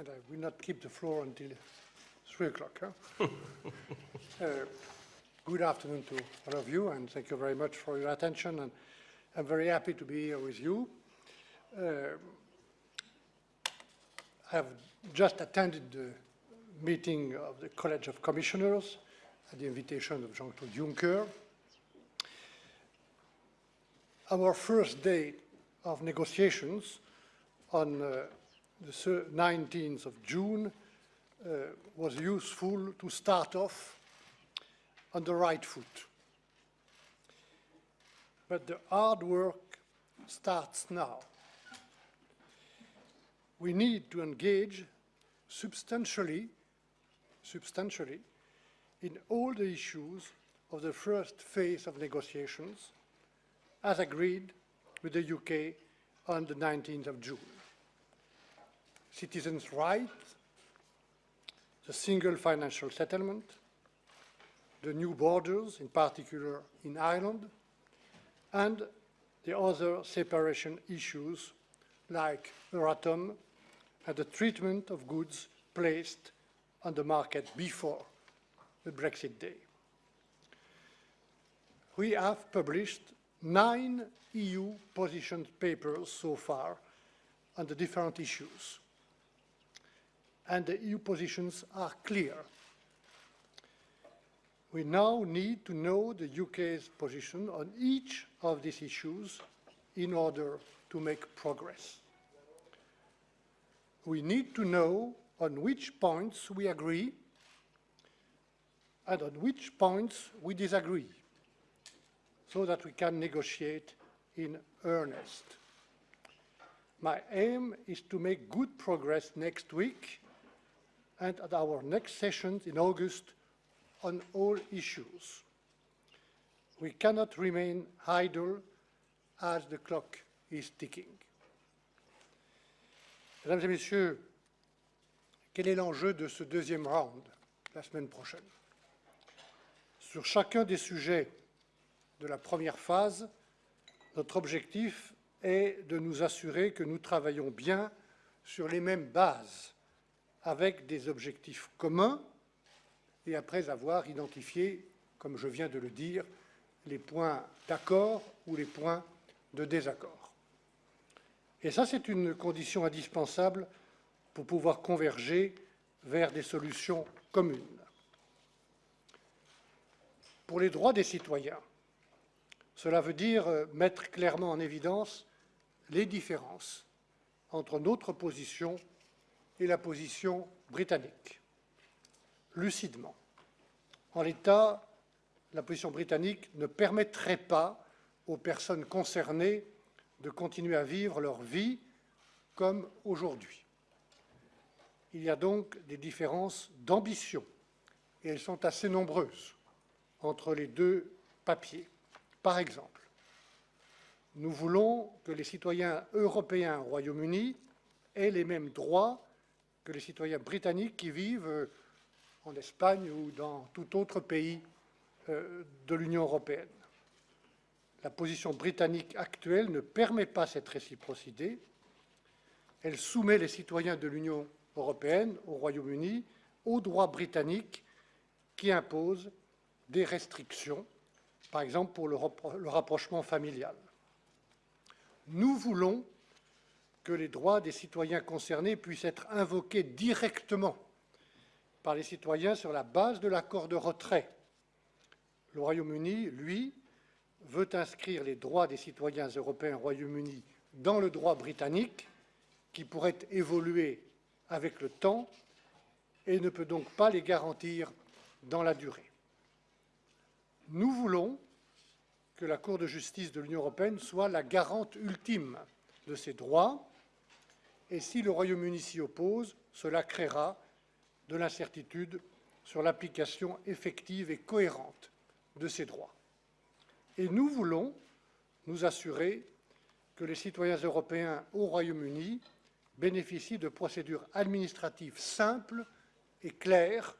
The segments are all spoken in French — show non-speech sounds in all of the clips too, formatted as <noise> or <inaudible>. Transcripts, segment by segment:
and I will not keep the floor until 3 o'clock. Huh? <laughs> uh, good afternoon to all of you, and thank you very much for your attention. And I'm very happy to be here with you. Uh, I have just attended the meeting of the College of Commissioners at the invitation of Jean-Claude Juncker. Our first day of negotiations on uh, the 19th of June uh, was useful to start off on the right foot. But the hard work starts now. We need to engage substantially, substantially in all the issues of the first phase of negotiations as agreed with the UK on the 19th of June. Citizens' rights, the single financial settlement, the new borders, in particular in Ireland, and the other separation issues like Euratom and the treatment of goods placed on the market before the Brexit day. We have published nine EU position papers so far on the different issues. And the EU positions are clear. We now need to know the UK's position on each of these issues in order to make progress. We need to know on which points we agree and on which points we disagree so that we can negotiate in earnest. My aim is to make good progress next week and at our next sessions in August on all issues. We cannot remain idle as the clock is ticking. Mesdames et Messieurs, quel est l'enjeu de ce deuxième round la semaine prochaine? Sur chacun des sujets de la première phase, notre objectif est de nous assurer que nous travaillons bien sur les mêmes bases, avec des objectifs communs, et après avoir identifié, comme je viens de le dire, les points d'accord ou les points de désaccord. Et ça, c'est une condition indispensable pour pouvoir converger vers des solutions communes. Pour les droits des citoyens, cela veut dire euh, mettre clairement en évidence les différences entre notre position la position britannique, lucidement. En l'état, la position britannique ne permettrait pas aux personnes concernées de continuer à vivre leur vie comme aujourd'hui. Il y a donc des différences d'ambition, et elles sont assez nombreuses entre les deux papiers. Par exemple, nous voulons que les citoyens européens au Royaume-Uni aient les mêmes droits que les citoyens britanniques qui vivent en Espagne ou dans tout autre pays euh, de l'Union européenne. La position britannique actuelle ne permet pas cette réciprocité. Elle soumet les citoyens de l'Union européenne au Royaume-Uni aux droits britanniques qui imposent des restrictions par exemple pour le, rapprochement familial. Nous voulons que les droits des citoyens concernés puissent être invoqués directement par les citoyens sur la base de l'accord de retrait. Le Royaume-Uni, lui, veut inscrire les droits des citoyens européens au Royaume-Uni dans le droit britannique, qui pourrait évoluer avec le temps et ne peut donc pas les garantir dans la durée. Nous voulons que la Cour de justice de l'Union européenne soit la garante ultime de ces droits, et si le Royaume-Uni s'y oppose, cela créera de l'incertitude sur l'application effective et cohérente de ces droits. Et nous voulons nous assurer que les citoyens européens au Royaume-Uni bénéficient de procédures administratives simples et claires.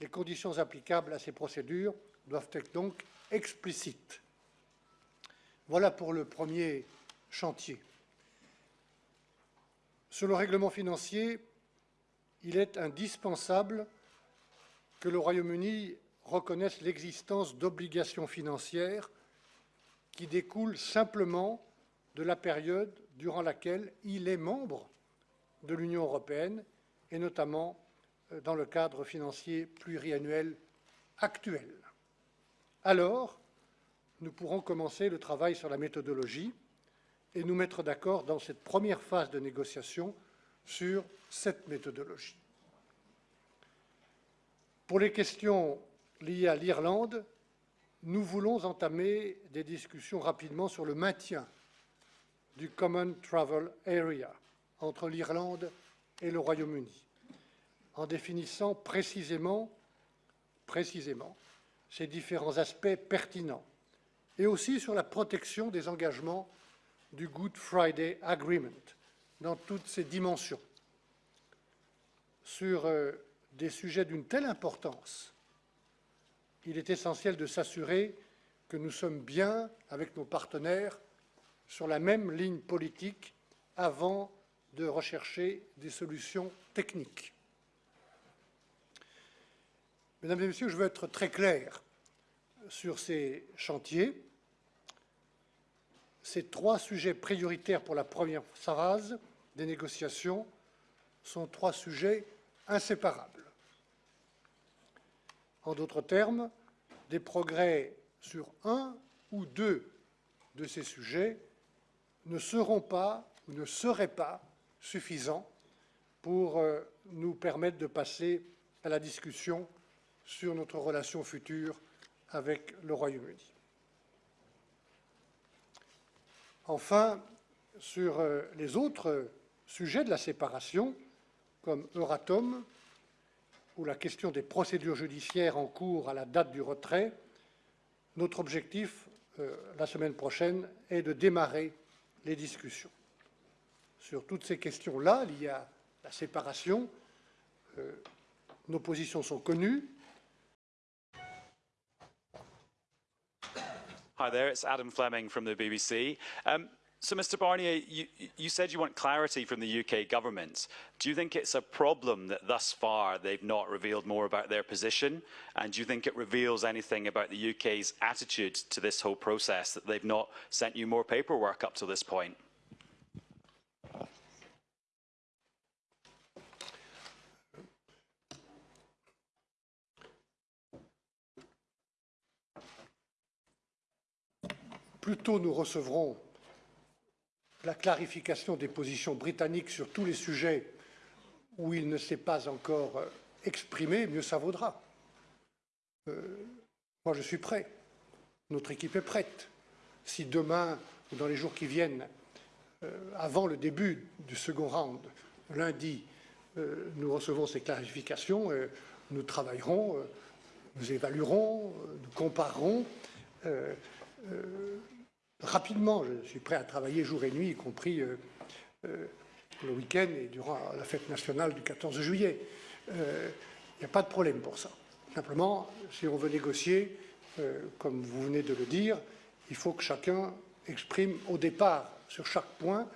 Les conditions applicables à ces procédures doivent être donc explicites. Voilà pour le premier chantier. Sur le règlement financier, il est indispensable que le Royaume-Uni reconnaisse l'existence d'obligations financières qui découlent simplement de la période durant laquelle il est membre de l'Union européenne et notamment euh, dans le cadre financier pluriannuel actuel. Alors, nous pourrons commencer le travail sur la méthodologie et nous mettre d'accord dans cette première phase de négociation sur cette méthodologie. Pour les questions liées à l'Irlande, nous voulons entamer des discussions rapidement sur le maintien du Common Travel Area entre l'Irlande et le Royaume-Uni, en définissant précisément, précisément ces différents aspects pertinents, et aussi sur la protection des engagements du Good Friday Agreement dans toutes ses dimensions. Sur euh, des sujets d'une telle importance, il est essentiel de s'assurer que nous sommes bien, avec nos partenaires, sur la même ligne politique avant de rechercher des solutions techniques. Mesdames et Messieurs, je veux être très clair sur ces chantiers. Ces trois sujets prioritaires pour la première phase des négociations sont trois sujets inséparables. En d'autres termes, des progrès sur un ou deux de ces sujets ne seront pas ou ne seraient pas suffisants pour euh, nous permettre de passer à la discussion sur notre relation future avec le Royaume-Uni. Enfin, sur euh, les autres sujets de la séparation, comme Euratom, ou la question des procédures judiciaires en cours à la date du retrait, notre objectif, euh, la semaine prochaine, est de démarrer les discussions. Sur toutes ces questions-là, liées à la séparation, euh, nos positions sont connues. Hi there, it's Adam Fleming from the BBC. Um, so, Mr. Barnier, you, you, said you want clarity from the UK government. Do you think it's a problem that thus far they've not revealed more about their position? And do you think it reveals anything about the UK's attitude to this whole process that they've not sent you more paperwork up to this point? Plus tôt nous recevrons la clarification des positions britanniques sur tous les sujets où il ne s'est pas encore euh, exprimé, mieux ça vaudra. Euh, moi, je suis prêt. Notre équipe est prête. Si demain ou dans les jours qui viennent, euh, avant le début du second round, lundi, nous recevons ces clarifications, nous travaillerons, nous évaluerons, nous comparerons rapidement. Je suis prêt à travailler jour et nuit, y compris euh, euh, le week-end et durant la fête nationale du 14 juillet. Il euh, n'y a pas de problème pour ça. Simplement, si on veut négocier, comme vous venez de le dire, il faut que chacun exprime au départ, sur chaque point,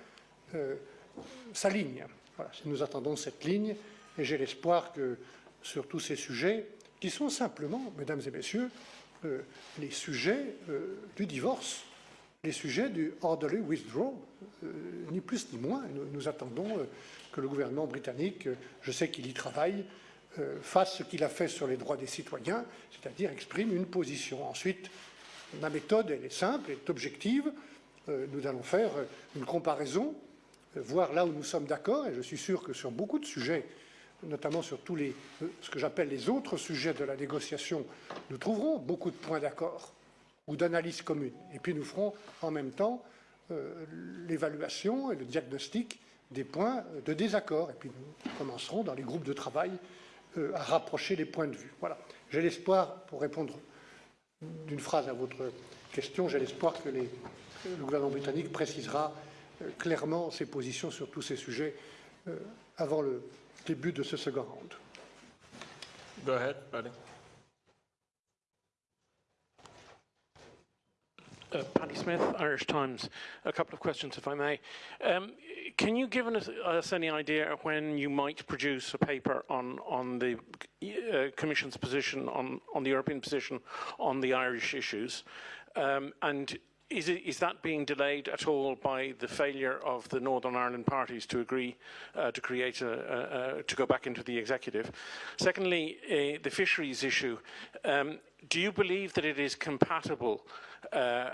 sa ligne. Voilà, nous attendons cette ligne, et j'ai l'espoir que sur tous ces sujets, qui sont simplement, mesdames et messieurs, les sujets du divorce, les sujets du orderly withdrawal, euh, ni plus ni moins. Nous, attendons euh, que le gouvernement britannique, euh, je sais qu'il y travaille, fasse ce qu'il a fait sur les droits des citoyens, c'est-à-dire exprime une position. Ensuite, ma méthode, elle est simple, elle est objective. nous allons faire une comparaison, voir là où nous sommes d'accord, et je suis sûr que sur beaucoup de sujets, notamment sur tous les, ce que j'appelle les autres sujets de la négociation, nous trouverons beaucoup de points d'accord d'analyse commune. Et puis nous ferons en même temps euh, l'évaluation et le diagnostic des points de désaccord. Et puis nous commencerons dans les groupes de travail euh, à rapprocher les points de vue. Voilà. J'ai l'espoir, pour répondre d'une phrase à votre question, j'ai l'espoir que les, le gouvernement britannique précisera euh, clairement ses positions sur tous ces sujets avant le début de ce second round. Go ahead, buddy. Uh, Paddy Smith, Irish Times. A couple of questions, if I may. Um, can you give us, us, any idea when you might produce a paper on, on the uh, Commission's position, on, on the European position on the Irish issues? Um, and is, it, is, that being delayed at all by the failure of the Northern Ireland parties to agree uh, to create a, a, a, to go back into the executive? Secondly, uh, the fisheries issue. Um, do you believe that it is compatible uh,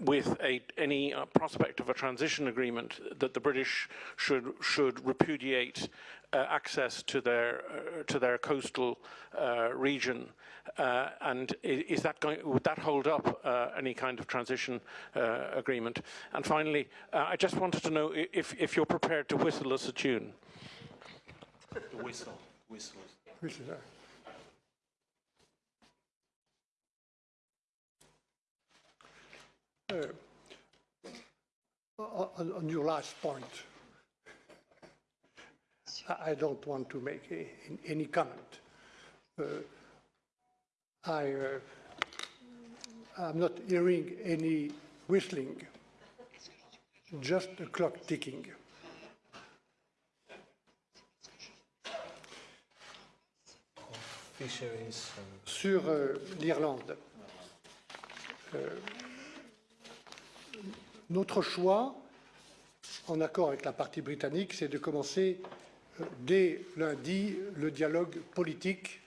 with a, any uh, prospect of a transition agreement that the British should should repudiate uh, access to their uh, to their coastal uh, region, uh, and is that going would that hold up any kind of transition agreement? And finally, I just wanted to know if if you're prepared to whistle us a tune. The whistle, whistle. whistle. Uh, Uh, uh, uh, on, on, your last point, I don't want to make a, any comment. Uh, I, uh, I'm not hearing any whistling, just a clock ticking. Fisheries. Sur euh, l'Irlande, euh, notre choix, en accord avec la partie britannique, c'est de commencer euh, dès lundi le dialogue politique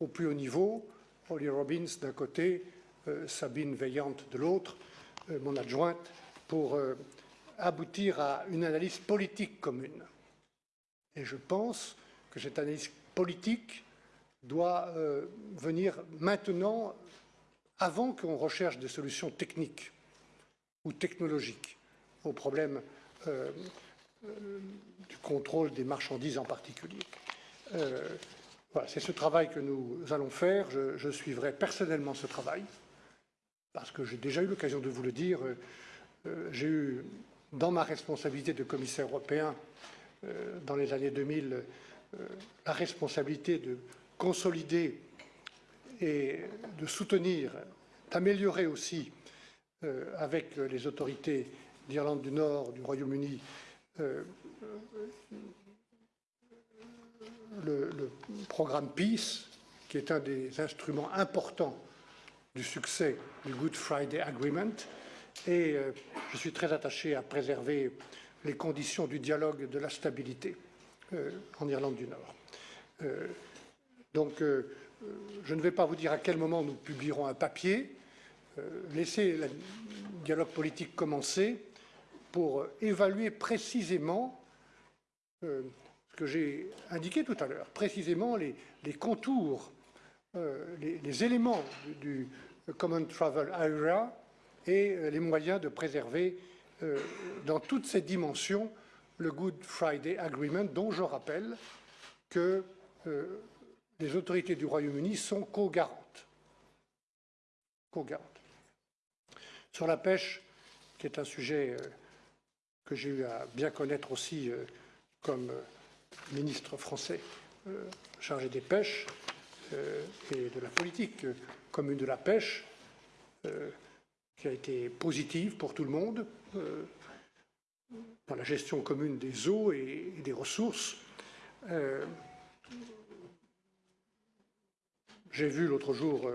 au plus haut niveau. Holly Robbins d'un côté, euh, Sabine Veillante de l'autre, euh, mon adjointe, pour aboutir à une analyse politique commune. Et je pense que cette analyse politique doit venir maintenant, avant qu'on recherche des solutions techniques ou technologiques au problème euh, euh, du contrôle des marchandises en particulier. Euh, voilà, c'est ce travail que nous allons faire. Je, suivrai personnellement ce travail, parce que j'ai déjà eu l'occasion de vous le dire. j'ai eu, dans ma responsabilité de commissaire européen dans les années 2000, la responsabilité de consolider et de soutenir, d'améliorer aussi avec les autorités d'Irlande du Nord, du Royaume-Uni, euh, le, programme Peace, qui est un des instruments importants du succès du Good Friday Agreement. Et euh, je suis très attaché à préserver les conditions du dialogue et de la stabilité en Irlande du Nord. donc, je ne vais pas vous dire à quel moment nous publierons un papier, euh, laisser le dialogue politique commencer pour évaluer précisément euh, ce que j'ai indiqué tout à l'heure, précisément les, contours, euh, les, éléments du, Common Travel Area et les moyens de préserver dans toutes ces dimensions le Good Friday Agreement, dont je rappelle que les autorités du Royaume-Uni sont. Co-garantes. Sur la pêche, qui est un sujet euh, que j'ai eu à bien connaître aussi euh, comme euh, ministre français chargé des pêches et de la politique commune de la pêche, qui a été positive pour tout le monde dans la gestion commune des eaux et des ressources. J'ai vu l'autre jour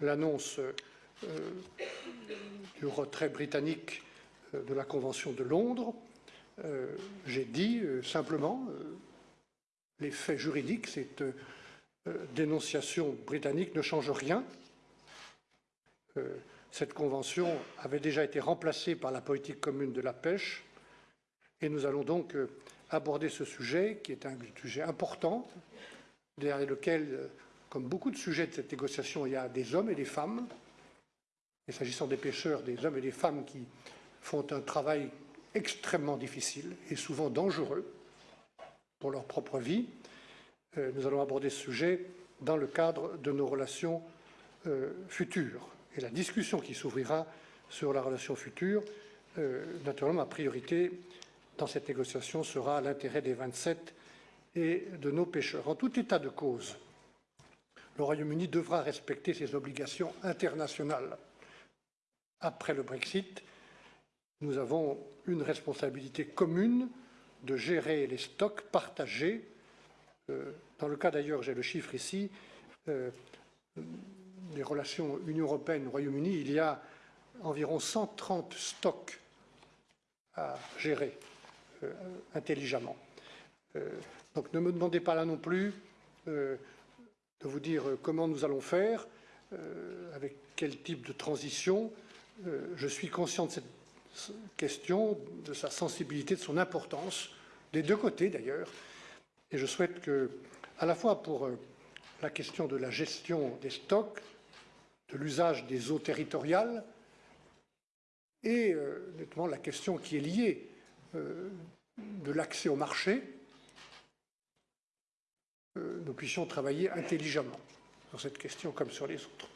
l'annonce du retrait britannique euh, de la Convention de Londres. Euh, j'ai dit euh, simplement les faits juridiques, cette dénonciation britannique ne change rien. Cette convention avait déjà été remplacée par la politique commune de la pêche et nous allons donc aborder ce sujet qui est un sujet important, derrière lequel, comme beaucoup de sujets de cette négociation, il y a des hommes et des femmes et s'agissant des pêcheurs, des hommes et des femmes qui font un travail extrêmement difficile et souvent dangereux pour leur propre vie, euh, nous allons aborder ce sujet dans le cadre de nos relations euh, futures. Et la discussion qui s'ouvrira sur la relation future, euh, naturellement, ma priorité dans cette négociation sera l'intérêt des 27 et de nos pêcheurs. En tout état de cause, le Royaume-Uni devra respecter ses obligations internationales après le Brexit, nous avons une responsabilité commune de gérer les stocks partagés. Euh, dans le cas d'ailleurs, j'ai le chiffre ici, euh, des relations Union européenne-Royaume-Uni, il y a environ 130 stocks à gérer euh, intelligemment. donc ne me demandez pas là non plus de vous dire comment nous allons faire, avec quel type de transition. Je suis conscient de cette question, de sa sensibilité, de son importance, des deux côtés d'ailleurs. Et je souhaite que, à la fois pour euh, la question de la gestion des stocks, de l'usage des eaux territoriales, et euh, notamment la question qui est liée euh, de l'accès au marché, nous puissions travailler intelligemment sur cette question comme sur les autres.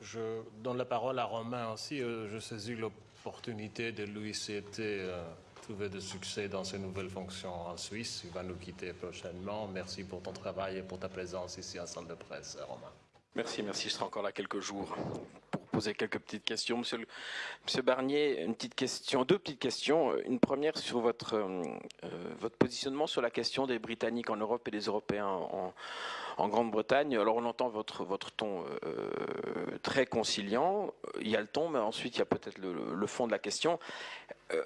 Je donne la parole à Romain aussi. Euh, je saisis l'opportunité de lui souhaiter euh, trouver de succès dans ses nouvelles fonctions en Suisse. Il va nous quitter prochainement. Merci pour ton travail et pour ta présence ici la salle de presse, Romain. Merci, merci. Je serai encore là quelques jours poser quelques petites questions. Monsieur, Barnier, une petite question, deux petites questions. Une première sur votre, euh, votre positionnement sur la question des Britanniques en Europe et des Européens en, Grande-Bretagne. Alors on entend votre, ton euh, très conciliant, il y a le ton, mais ensuite il y a peut-être le, fond de la question. Euh,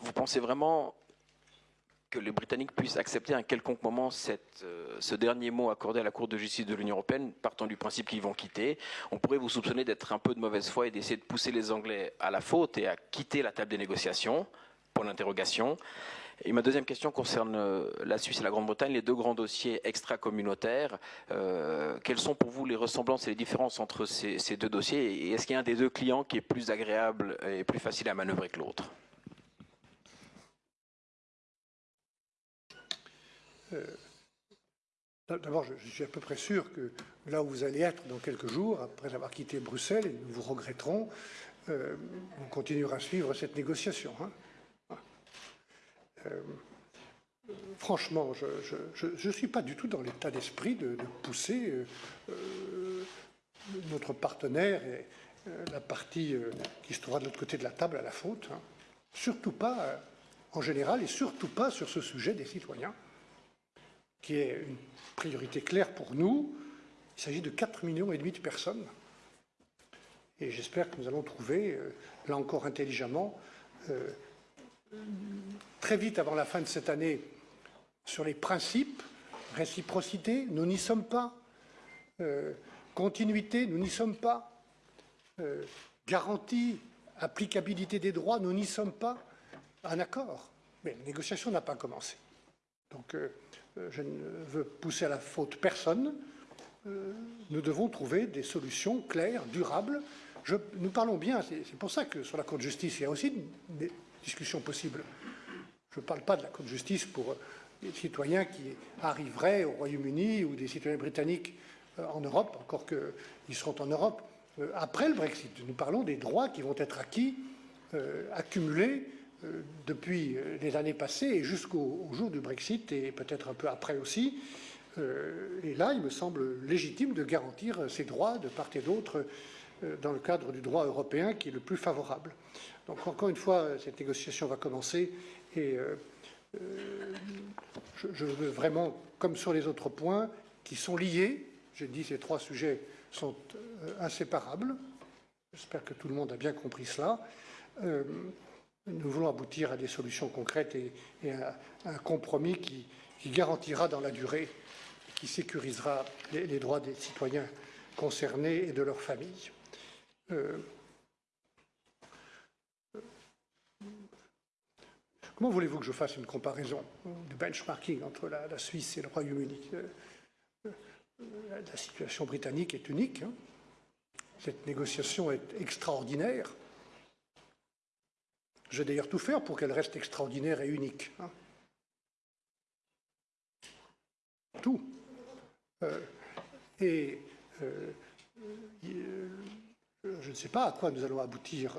vous pensez vraiment que les Britanniques puissent accepter à quelconque moment euh, ce dernier mot accordé à la Cour de justice de l'Union européenne, partant du principe qu'ils vont quitter. On pourrait vous soupçonner d'être un peu de mauvaise foi et d'essayer de pousser les Anglais à la faute et à quitter la table des négociations, pour l'interrogation. Et ma deuxième question concerne euh, la Suisse et la Grande-Bretagne, les deux grands dossiers extra-communautaires. Euh, quelles sont pour vous les ressemblances et les différences entre ces, deux dossiers? Et est-ce qu'il y a un des deux clients qui est plus agréable et plus facile à manœuvrer que l'autre? D'abord, je suis à peu près sûr que là où vous allez être dans quelques jours, après avoir quitté Bruxelles, et nous vous regretterons, on continuera à suivre cette négociation. Hein. Euh, franchement, je ne suis pas du tout dans l'état d'esprit de, pousser euh, euh, notre partenaire et la partie qui se trouvera de l'autre côté de la table à la faute. Hein. Surtout pas en général et surtout pas sur ce sujet des citoyens, qui est une priorité claire pour nous. Il s'agit de 4 millions et de personnes. Et j'espère que nous allons trouver, là encore intelligemment, très vite avant la fin de cette année sur les principes, réciprocité, nous n'y sommes pas, euh, continuité, nous n'y sommes pas, euh, garantie, applicabilité des droits, nous n'y sommes pas, un accord. Mais la négociation n'a pas commencé. Donc euh, je ne veux pousser à la faute personne. nous devons trouver des solutions claires, durables. nous parlons bien, c'est pour ça que sur la Cour de justice, il y a aussi des discussions possibles. Je ne parle pas de la Cour de justice pour des citoyens qui arriveraient au Royaume-Uni ou des citoyens britanniques euh, en Europe, encore qu'ils seront en Europe euh, après le Brexit. Nous parlons des droits qui vont être acquis, euh, accumulés depuis les années passées et jusqu'au jour du Brexit et peut-être un peu après aussi. Et là, il me semble légitime de garantir ces droits de part et d'autre dans le cadre du droit européen qui est le plus favorable. Donc encore une fois, cette négociation va commencer et euh, euh, je, veux vraiment, comme sur les autres points, qui sont liés, j'ai dit ces trois sujets sont euh, inséparables, j'espère que tout le monde a bien compris cela, nous voulons aboutir à des solutions concrètes et, à, un compromis qui, garantira dans la durée, qui sécurisera les, droits des citoyens concernés et de leurs familles. Comment voulez-vous que je fasse une comparaison du benchmarking entre la, Suisse et le Royaume-Uni? Euh, euh, La situation britannique est unique. Hein. Cette négociation est extraordinaire. Je vais d'ailleurs tout faire pour qu'elle reste extraordinaire et unique. Hein. Tout. Euh, et je ne sais pas à quoi nous allons aboutir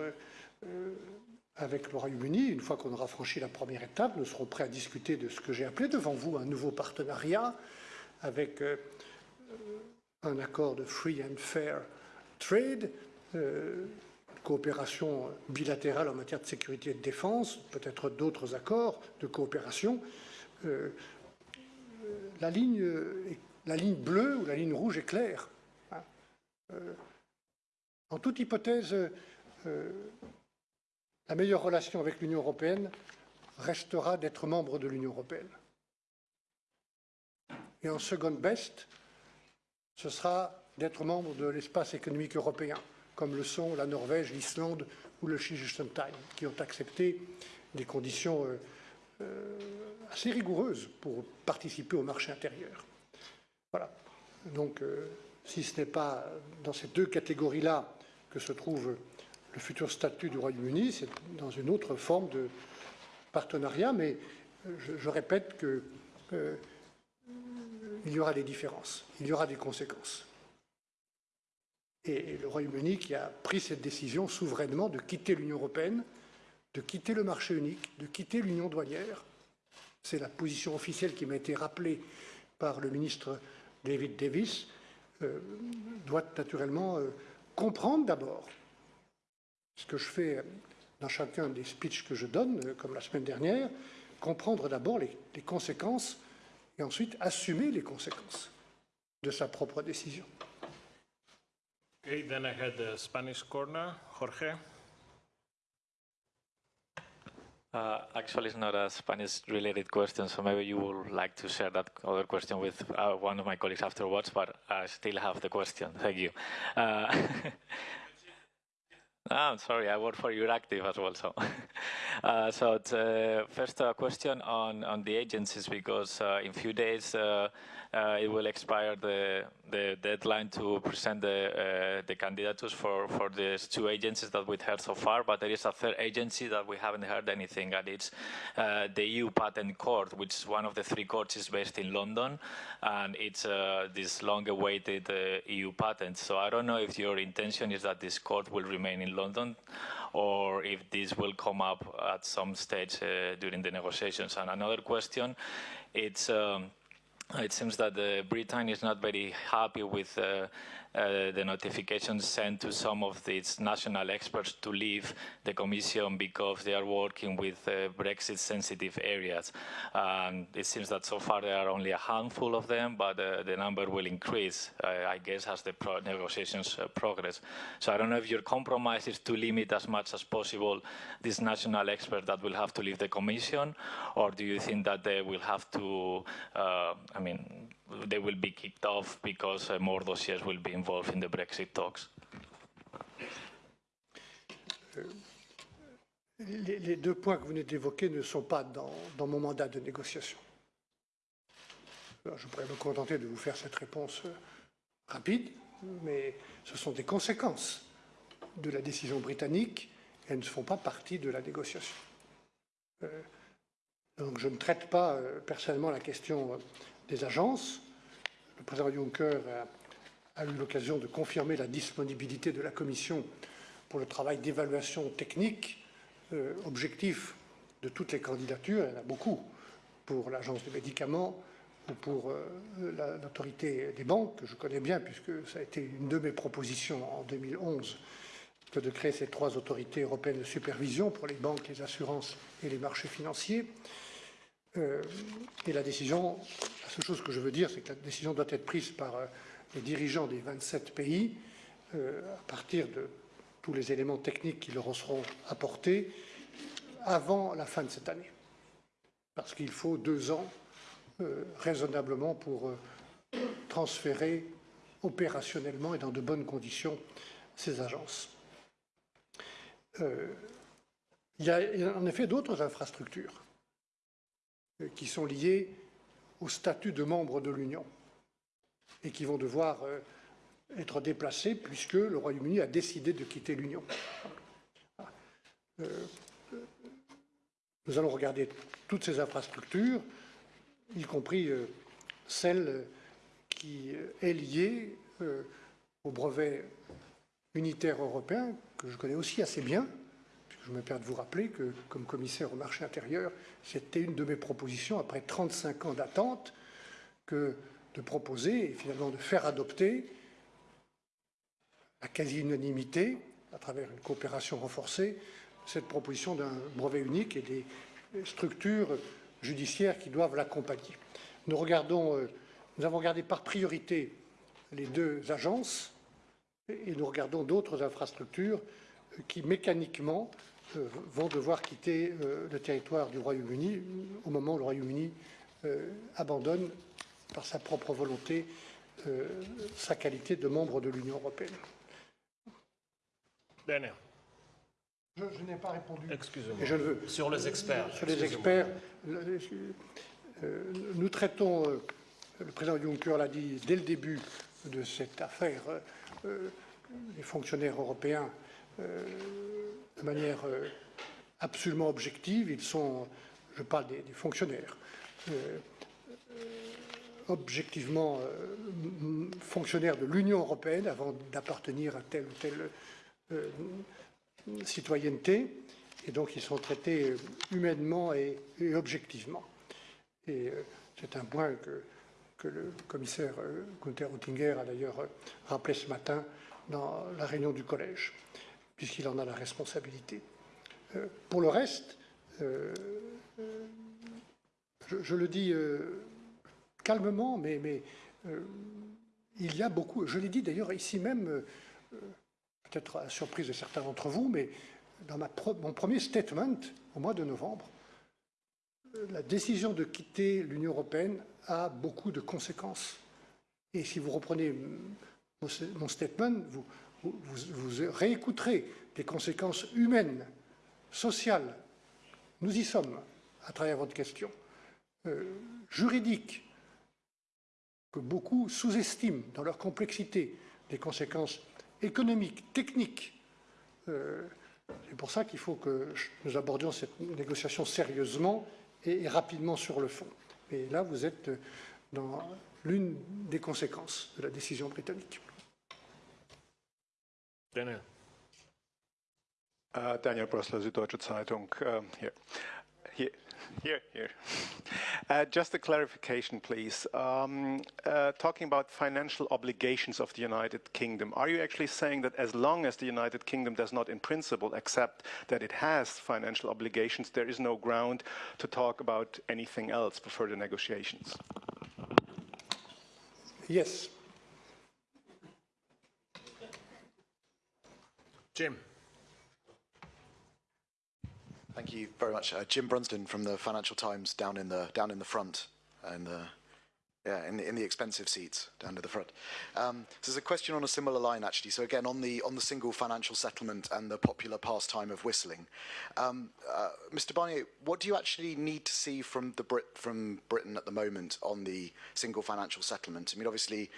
avec le Royaume-Uni, une fois qu'on aura franchi la première étape, nous serons prêts à discuter de ce que j'ai appelé devant vous un nouveau partenariat avec euh, un accord de free and fair trade euh, coopération bilatérale en matière de sécurité et de défense, peut-être d'autres accords de coopération. Euh, la, ligne, bleue ou la ligne rouge est claire. Hein. en toute hypothèse, la meilleure relation avec l'Union européenne restera d'être membre de l'Union européenne. Et en second best, ce sera d'être membre de l'espace économique européen, comme le sont la Norvège, l'Islande ou le Liechtenstein, qui ont accepté des conditions euh, euh, assez rigoureuses pour participer au marché intérieur. Voilà. Donc, euh, si ce n'est pas dans ces deux catégories-là que se trouve le futur statut du Royaume-Uni, c'est dans une autre forme de partenariat, mais je, répète qu'il y aura des différences, il y aura des conséquences et le Royaume-Uni qui a pris cette décision souverainement de quitter l'Union européenne, de quitter le marché unique, de quitter l'Union douanière. C'est la position officielle qui m'a été rappelée par le ministre David Davis, euh, doit naturellement euh, comprendre d'abord ce que je fais dans chacun des speeches que je donne, euh, comme la semaine dernière, comprendre d'abord les, les conséquences et ensuite assumer les conséquences de sa propre décision. Okay, then I had the Spanish corner. Jorge. Uh, actually, it's not a Spanish-related question, so maybe you would like to share that other question with uh, one of my colleagues afterwards, but I still have the question. Thank you. Uh, oh, <laughs> I'm sorry, I work for Euractiv as well, so. <laughs> Uh, so uh, first a question on, on the agencies, because uh, in a few days uh, it will expire the, the deadline to present the, uh, the candidatures for, for these two agencies that we've heard so far, but there is a third agency that we haven't heard anything, and it's uh, the EU Patent Court, which is one of the three courts is based in London, and it's uh, this long-awaited uh, EU patent. So I don't know if your intention is that this court will remain in London, or if this will come up at some stage uh, during the negotiations. And another question, it's um, it seems that Britain is not very happy with uh, uh, the notifications sent to some of its national experts to leave the Commission because they are working with uh, Brexit-sensitive areas. And it seems that so far there are only a handful of them, but uh, the number will increase, uh, I guess, as the pro negotiations uh, progress. So I don't know if your compromise is to limit as much as possible this national expert that will have to leave the Commission, or do you think that they will have to, I mean, they will be kicked off because uh, more dossiers will be involved in the Brexit talks. Les, deux points que vous venez d'évoquer ne sont pas dans, mon mandat de négociation. Je pourrais me contenter de vous faire cette réponse euh, rapide, mais ce sont des conséquences de la décision britannique elles ne font pas partie de la négociation. Euh, donc je ne traite pas euh, personnellement la question des agences. Le président Juncker a, eu l'occasion de confirmer la disponibilité de la Commission pour le travail d'évaluation technique euh, objectif de toutes les candidatures. Il y en a beaucoup pour l'Agence des médicaments ou pour euh, l'autorité des banques, que je connais bien puisque ça a été une de mes propositions en 2011 que de créer ces trois autorités européennes de supervision pour les banques, les assurances et les marchés financiers. Euh, et la décision, la seule chose que je veux dire, c'est que la décision doit être prise par euh, les dirigeants des 27 pays euh, à partir de tous les éléments techniques qui leur seront apportés avant la fin de cette année. Parce qu'il faut deux ans raisonnablement pour transférer opérationnellement et dans de bonnes conditions ces agences. il y a en effet d'autres infrastructures qui sont liés au statut de membre de l'Union et qui vont devoir euh, être déplacés puisque le Royaume-Uni a décidé de quitter l'Union. Euh, nous allons regarder toutes ces infrastructures, y compris celle qui est liée au brevet unitaire européen, que je connais aussi assez bien, je me permets de vous rappeler que, comme commissaire au marché intérieur, c'était une de mes propositions, après 35 ans d'attente, que de proposer et finalement de faire adopter à quasi-unanimité, à travers une coopération renforcée, cette proposition d'un brevet unique et des structures judiciaires qui doivent l'accompagner. Nous, euh, nous avons regardé par priorité les deux agences et nous regardons d'autres infrastructures qui mécaniquement vont devoir quitter le territoire du Royaume-Uni au moment où le Royaume-Uni abandonne par sa propre volonté sa qualité de membre de l'Union européenne. Bene. Je, je n'ai pas répondu. Excusez-moi. Et je le veux. Sur les experts. Sur les experts, euh, nous traitons, euh, le président Juncker l'a dit dès le début de cette affaire, euh, euh, les fonctionnaires européens euh, de manière euh, absolument objective. Ils sont, je parle des, fonctionnaires, euh, euh, objectivement euh, fonctionnaires de l'Union européenne avant d'appartenir à telle ou telle euh, citoyenneté, et donc ils sont traités euh, humainement et, objectivement. Et euh, c'est un point que, que le commissaire euh, Gunther Oettinger a d'ailleurs euh, rappelé ce matin dans la réunion du collège, puisqu'il en a la responsabilité. Euh, Pour le reste, euh, euh, je, le dis calmement, mais, il y a beaucoup, je l'ai dit d'ailleurs ici même, peut-être à surprise de certains d'entre vous, mais dans mon premier statement au mois de novembre, la décision de quitter l'Union européenne a beaucoup de conséquences. Et si vous reprenez mon statement, vous, vous, réécouterez des conséquences humaines, sociales. Nous y sommes à travers votre question. Euh, juridiques, que beaucoup sous-estiment dans leur complexité, des conséquences économiques, techniques. Euh, c'est pour ça qu'il faut que nous abordions cette négociation sérieusement et, et rapidement sur le fond. Et là, vous êtes dans l'une des conséquences de la décision britannique. Daniel. Uh, Daniel Brössler, Süddeutsche Zeitung. Um, here. Here, here, here. Uh, just a clarification, please. Um, uh, talking about financial obligations of the United Kingdom, are you actually saying that as long as the United Kingdom does not, in principle, accept that it has financial obligations, there is no ground to talk about anything else for further negotiations? Yes, Jim. Thank you very much, uh, Jim Brunsden from the Financial Times, down in the down in the front, and the yeah, in the, in the expensive seats down to the front. Um, there's a question on a similar line actually. So again, on the on the single financial settlement and the popular pastime of whistling, um, uh, Mr. Barnier, what do you actually need to see from the Brit from Britain at the moment on the single financial settlement? I mean, obviously,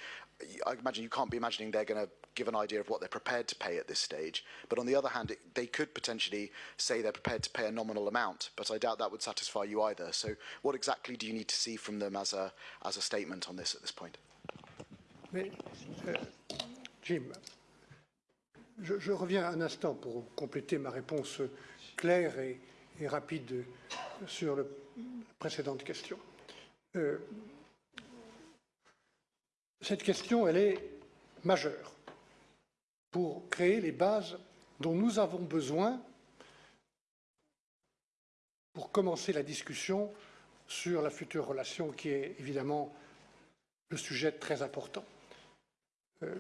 I imagine you can't be imagining they're going to give an idea of what they're prepared to pay at this stage. But on the other hand, it, they could potentially say they're prepared to pay a nominal amount, but I doubt that would satisfy you either. So what exactly do you need to see from them as a, as a statement on this at this point? euh, Jim, je, reviens un instant pour compléter ma réponse claire et, et rapide sur le- la précédente question. Euh, cette question, elle est majeure pour créer les bases dont nous avons besoin pour commencer la discussion sur la future relation qui est évidemment le sujet très important. Euh,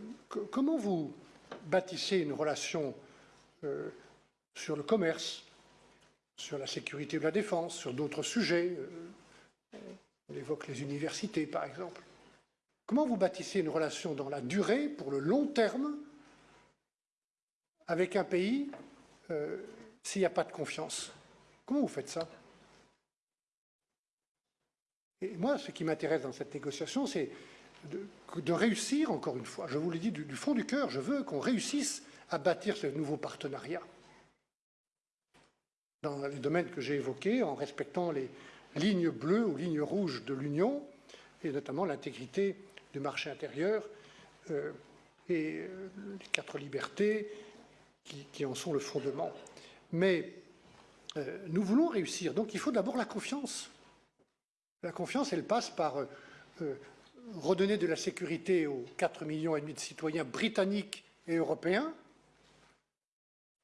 comment vous bâtissez une relation euh, sur le commerce, sur la sécurité ou la défense, sur d'autres sujets euh, On évoque les universités, par exemple. Comment vous bâtissez une relation dans la durée, pour le long terme, avec un pays euh, s'il n'y a pas de confiance. Comment vous faites ça? Et moi, ce qui m'intéresse dans cette négociation, c'est de, réussir, encore une fois, je vous le dis du, du fond du cœur, je veux qu'on réussisse à bâtir ce nouveau partenariat. Dans les domaines que j'ai évoqués, en respectant les lignes bleues ou lignes rouges de l'Union, et notamment l'intégrité du marché intérieur euh, et euh, les quatre libertés qui, en sont le fondement. Mais euh, nous voulons réussir, donc il faut d'abord la confiance. La confiance, elle passe par euh, euh, redonner de la sécurité aux 4 millions et demi de citoyens britanniques et européen,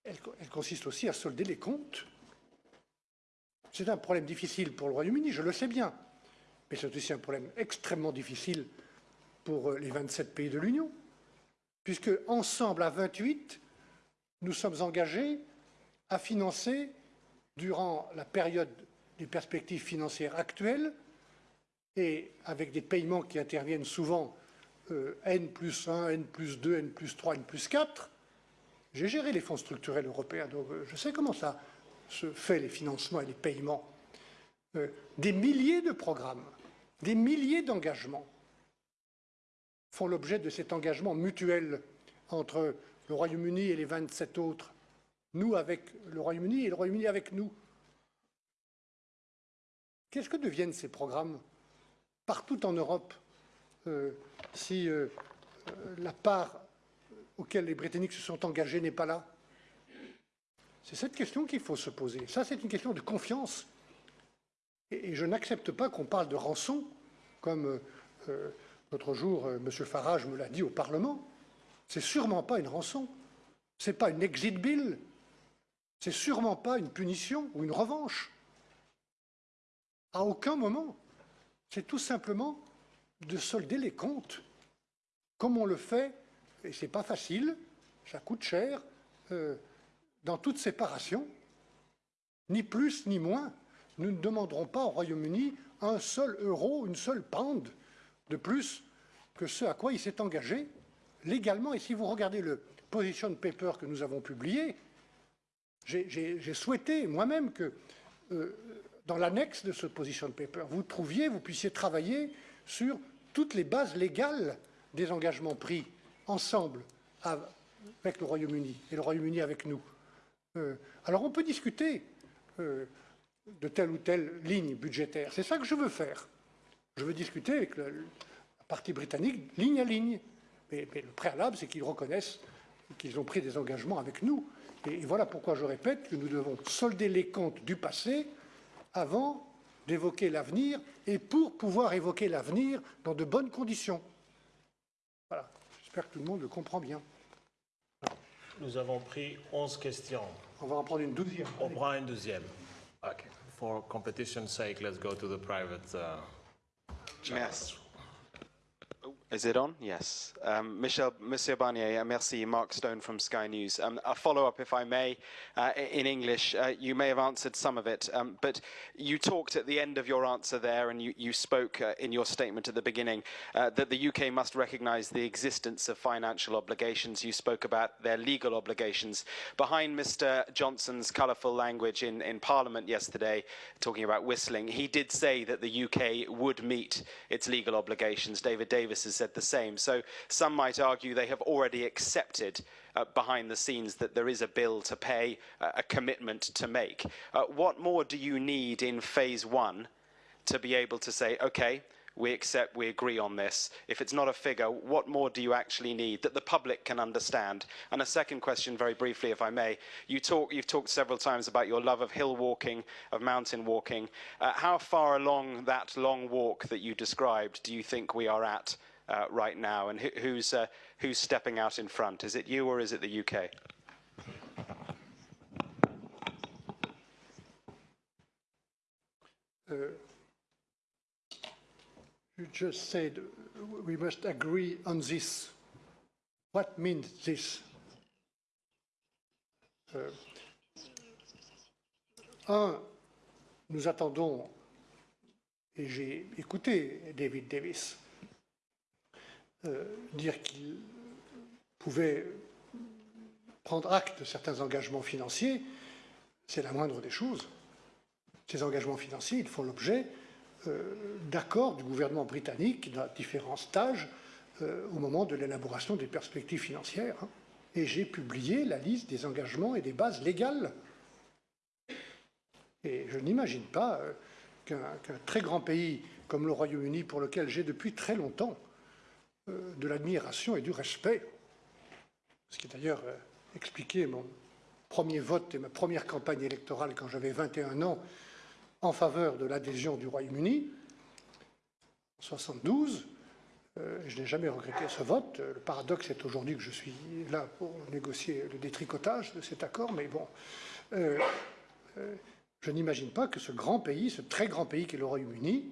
elle, consiste aussi à solder les comptes. C'est un problème difficile pour le Royaume-Uni, je le sais bien, mais c'est aussi un problème extrêmement difficile pour les 27 pays de l'Union, puisque ensemble, à 28, nous sommes engagés à financer, durant la période des perspectives financières actuelles, et avec des paiements qui interviennent souvent euh, N plus 1, N plus 2, N plus 3, N plus 4, j'ai géré les fonds structurels européens, donc euh, je sais comment ça se fait, les financements et les paiements. Euh, des milliers de programmes, des milliers d'engagements font l'objet de cet engagement mutuel entre le Royaume-Uni et les 27 autres, nous avec le Royaume-Uni et le Royaume-Uni avec nous. Qu'est-ce que deviennent ces programmes partout en Europe euh, si euh, la part auquel les Britanniques se sont engagés n'est pas là? C'est cette question qu'il faut se poser. Ça, c'est une question de confiance. Et, et je n'accepte pas qu'on parle de rançon, comme euh, l'autre jour, M. Farage me l'a dit au Parlement. C'est sûrement pas une rançon. C'est pas une exit bill. C'est sûrement pas une punition ou une revanche. À aucun moment. C'est tout simplement de solder les comptes, comme on le fait, et c'est pas facile, ça coûte cher, euh, dans toute séparation, ni plus ni moins. Nous ne demanderons pas au Royaume-Uni un seul euro, une seule pound de plus que ce à quoi il s'est engagé légalement. Et si vous regardez le position paper que nous avons publié, j'ai souhaité moi-même que euh, dans l'annexe de ce position paper, vous trouviez, vous puissiez travailler sur toutes les bases légales des engagements pris ensemble avec le Royaume-Uni et le Royaume-Uni avec nous. Euh, alors on peut discuter euh, de telle ou telle ligne budgétaire. C'est ça que je veux faire. Je veux discuter avec le, la partie britannique ligne à ligne. Mais, mais le préalable, c'est qu'ils reconnaissent qu'ils ont pris des engagements avec nous. Et, et voilà pourquoi je répète que nous devons solder les comptes du passé avant d'évoquer l'avenir et pour pouvoir évoquer l'avenir dans de bonnes conditions. Voilà, j'espère que tout le monde le comprend bien. Nous avons pris 11 questions. On va en prendre une douzième. On prend une deuxième. Okay. For competition's sake, let's go to the private. Uh, Merci. Is it on? Yes. Um, Michel, Monsieur Barnier, merci. Mark Stone from Sky News. Um, a follow-up, if I may, uh, in English. Uh, you may have answered some of it, um, but you talked at the end of your answer there, and you, you spoke uh, in your statement at the beginning uh, that the UK must recognise the existence of financial obligations. You spoke about their legal obligations. Behind Mr. Johnson's colourful language in, in Parliament yesterday, talking about whistling, he did say that the UK would meet its legal obligations. David Davis has said the same. So some might argue they have already accepted uh, behind the scenes that there is a bill to pay, uh, a commitment to make. Uh, what more do you need in phase one to be able to say, okay, we accept, we agree on this. If it's not a figure, what more do you actually need that the public can understand? And a second question, very briefly, if I may. You talk, you've talked several times about your love of hill walking, of mountain walking. Uh, how far along that long walk that you described do you think we are at uh, right now? And who, who's, uh, who's stepping out in front? Is it you or is it the UK? You just said uh, we must agree on this. What means this? Euh, un, nous attendons, et j'ai écouté David Davis dire qu'il pouvait prendre acte de certains engagements financiers, c'est la moindre des choses. Ces engagements financiers, ils font l'objet euh, d'accords du gouvernement britannique dans différents stages euh, au moment de l'élaboration des perspectives financières. hein. Et j'ai publié la liste des engagements et des bases légales. Et je n'imagine pas euh, qu'un très grand pays comme le Royaume-Uni, pour lequel j'ai depuis très longtemps euh, de l'admiration et du respect, ce qui d'ailleurs euh, expliqué mon premier vote et ma première campagne électorale quand j'avais 21 ans en faveur de l'adhésion du Royaume-Uni, en 72, Euh, je n'ai jamais regretté ce vote. Le paradoxe est aujourd'hui que je suis là pour négocier le détricotage de cet accord, mais bon, euh, euh, je n'imagine pas que ce grand pays, ce très grand pays qu'est le Royaume-Uni,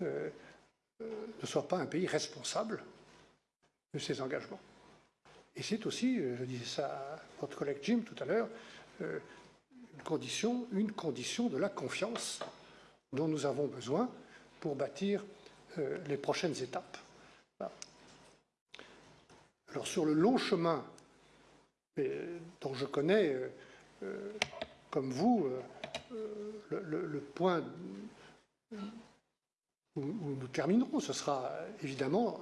ne soit pas un pays responsable de ses engagements. Et c'est aussi, je disais ça à votre collègue Jim tout à l'heure, une condition, une condition de la confiance dont nous avons besoin pour bâtir les prochaines étapes. Alors sur le long chemin dont je connais, euh, euh, comme vous, euh, le, point où, nous terminerons, ce sera évidemment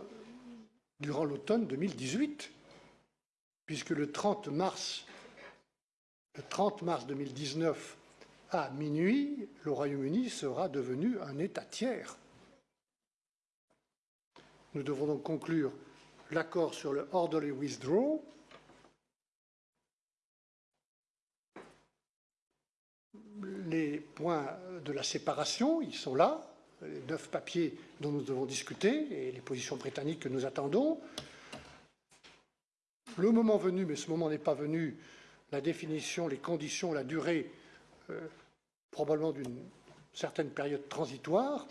durant l'automne 2018, puisque le 30 mars, le 30 mars 2019, à minuit, le Royaume-Uni sera devenu un État tiers. Nous devons donc conclure l'accord sur le orderly withdrawal. Les points de la séparation, ils sont là, les neuf papiers dont nous devons discuter et les positions britanniques que nous attendons. Le moment venu, mais ce moment n'est pas venu, la définition, les conditions, la durée, euh, probablement d'une certaine période transitoire,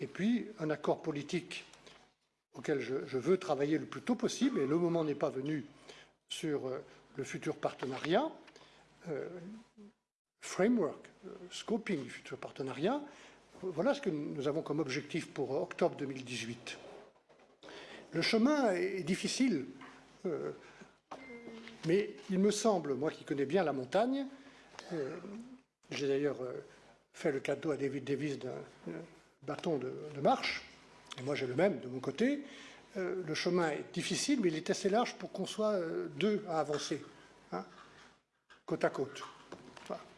et puis un accord politique auquel je, veux travailler le plus tôt possible, et le moment n'est pas venu sur euh, le futur partenariat, euh, framework, scoping du futur partenariat. Voilà ce que nous avons comme objectif pour octobre 2018. Le chemin est difficile, mais il me semble, moi qui connais bien la montagne, j'ai d'ailleurs fait le cadeau à David Davis d'un bâton de marche, et moi j'ai le même de mon côté. Euh, le chemin est difficile, mais il est assez large pour qu'on soit euh, deux à avancer, hein, côte à côte.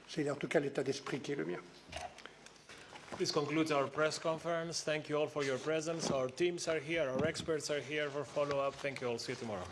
C'est en tout cas l'état d'esprit qui est le mien. This concludes our press conference. Thank you all for your presence. Our teams are here, our experts are here for follow-up. Thank you all. See you tomorrow.